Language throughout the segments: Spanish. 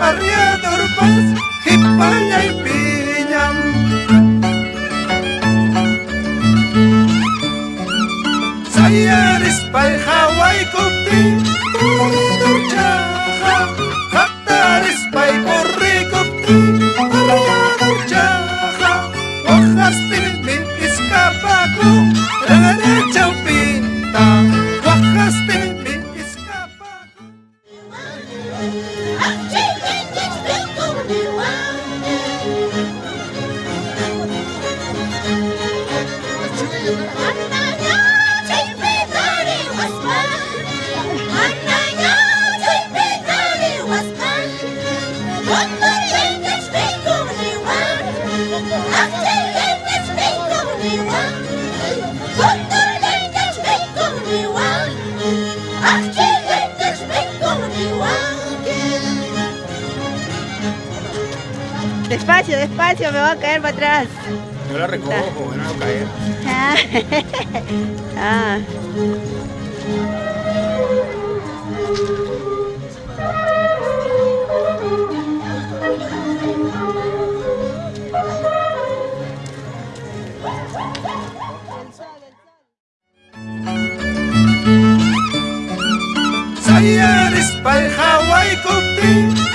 ¡Arriba! Ah. Sayaris pa'y Hawaii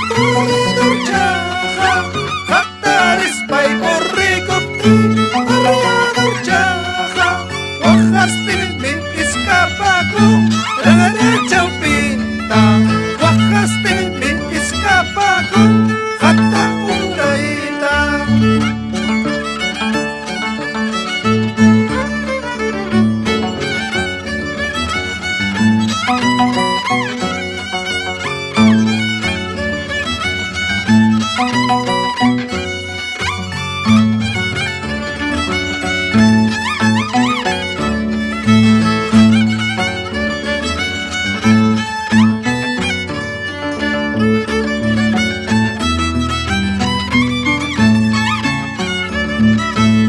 Música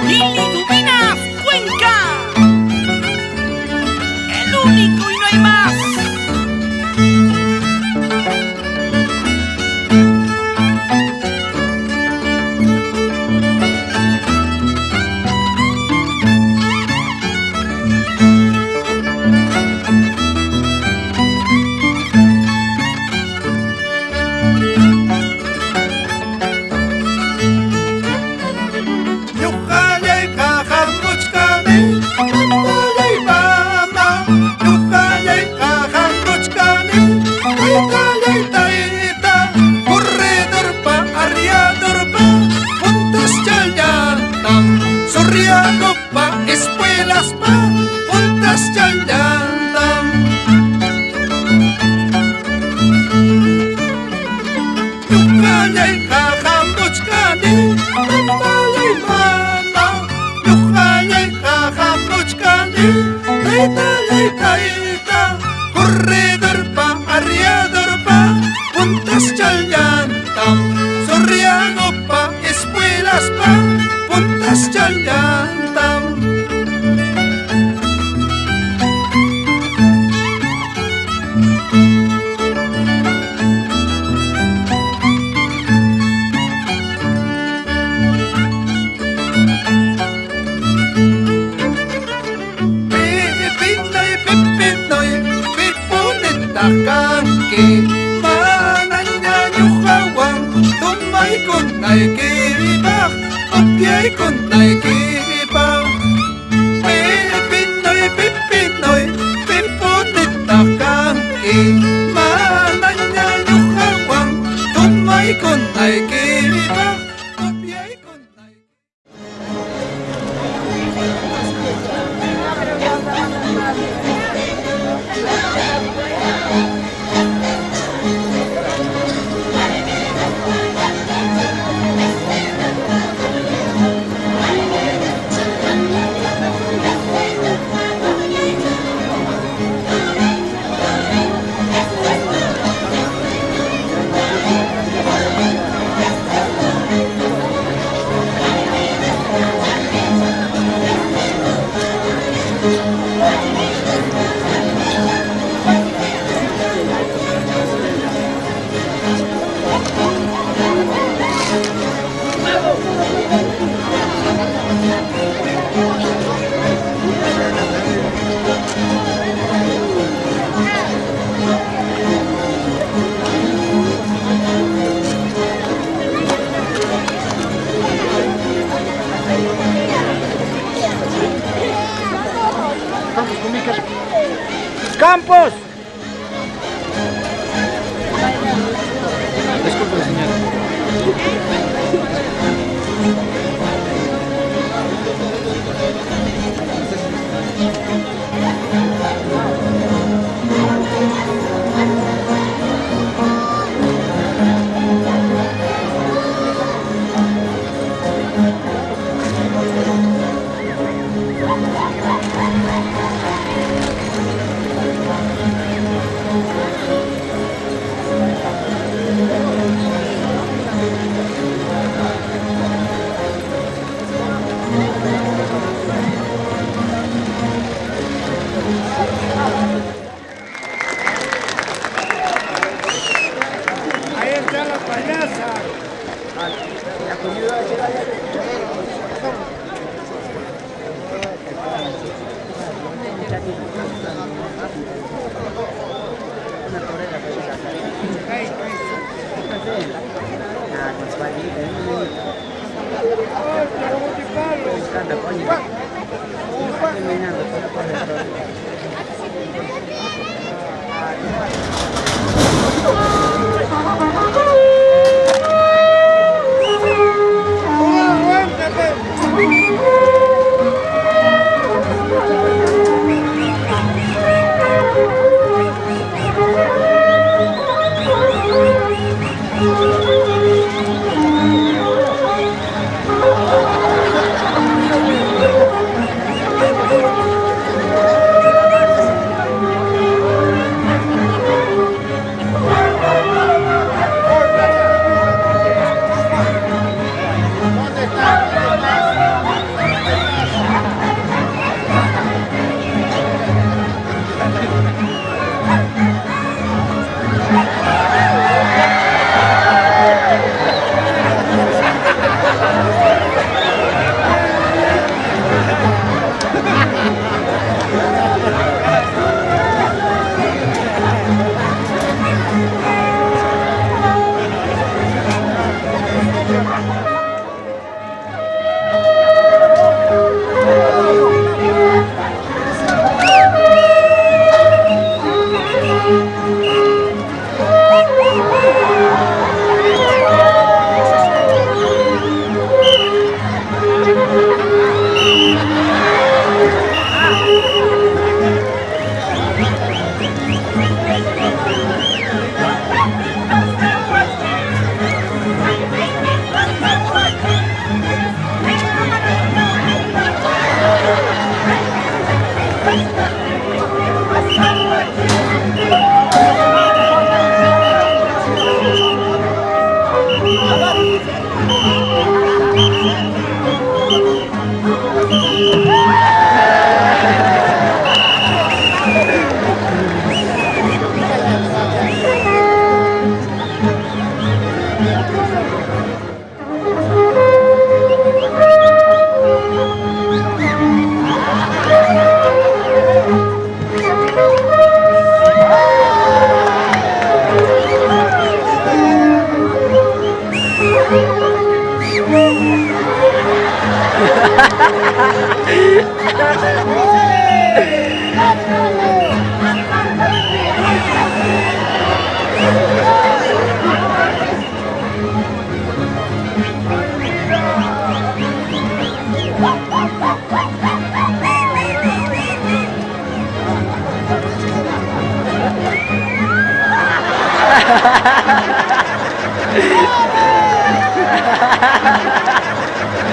你 ponte a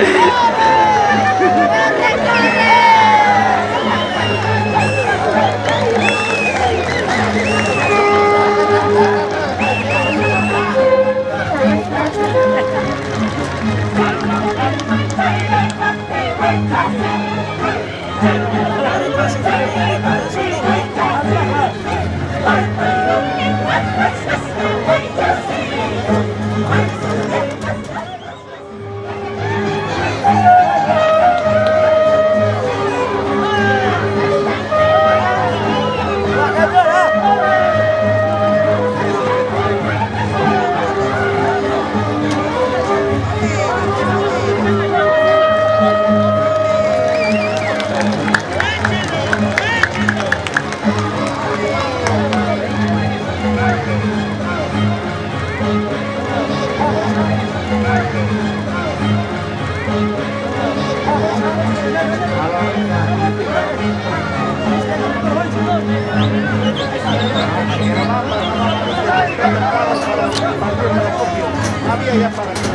Yeah. Había ya para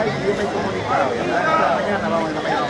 hay, yo me he comunicado, mañana vamos a la mañana.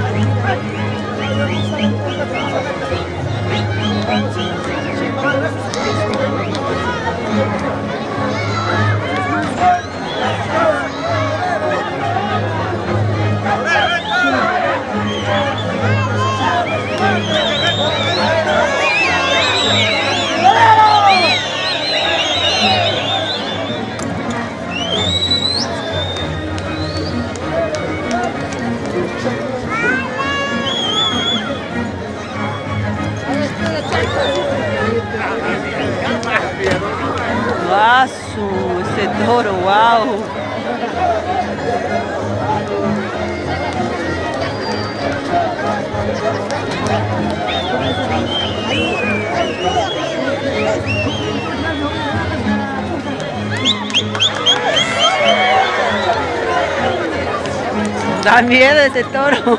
wow. Da miedo ese toro.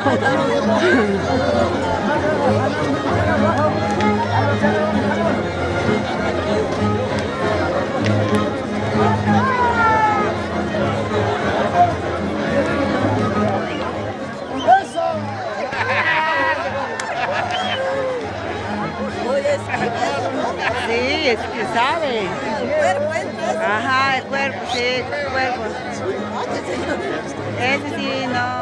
Es que sabe. Ajá, el cuerpo, sí, el cuerpo. Ese sí, no.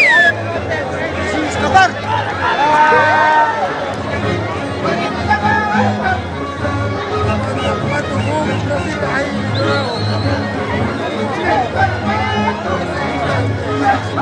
Let's.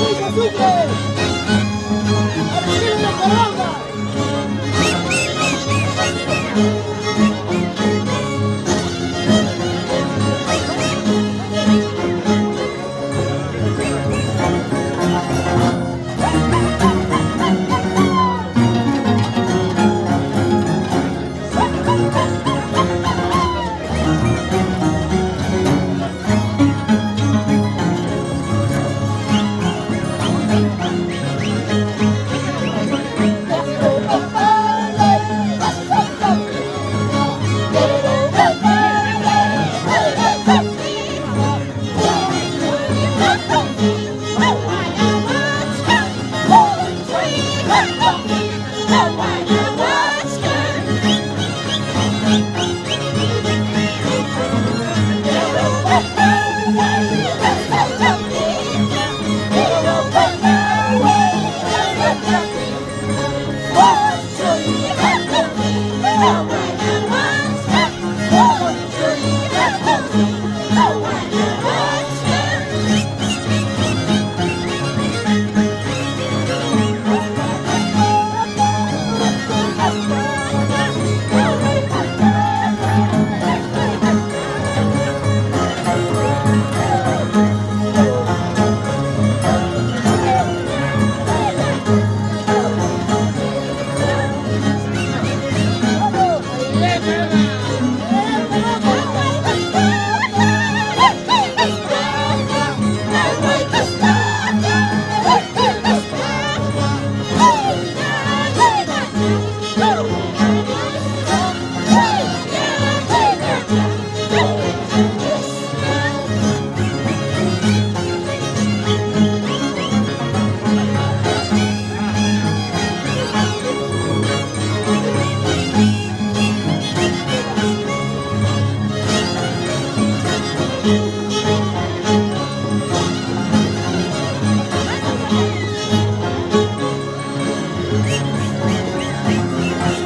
Fluye, fluye.